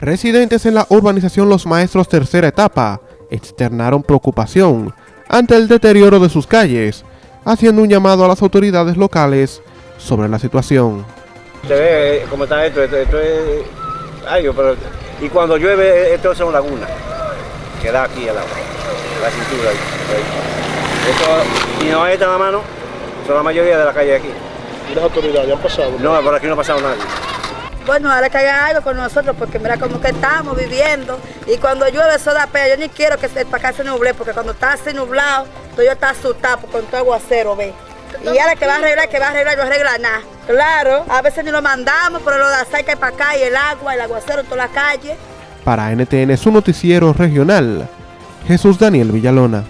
Residentes en la urbanización Los Maestros tercera etapa externaron preocupación ante el deterioro de sus calles, haciendo un llamado a las autoridades locales sobre la situación. Se ve eh, cómo está esto, esto, esto es... Ay, pero... Y cuando llueve, esto es una laguna, que da aquí al agua, la cintura. Esto, y no hay esta en la mano, son la mayoría de la calle aquí. ¿Y las autoridades han pasado? No, por aquí no ha pasado nadie. Bueno, ahora que haga algo con nosotros, porque mira cómo que estamos viviendo. Y cuando llueve eso da pena. Yo ni quiero que se, para acá se nuble, porque cuando está así nublado, todo yo está asustado con todo aguacero, ve. Y ahora que va a arreglar, que va a arreglar, no arregla nada. Claro, a veces ni lo mandamos, pero lo de aceite que hay para acá y el agua, el aguacero en toda la calle. Para NTN, su noticiero regional, Jesús Daniel Villalona.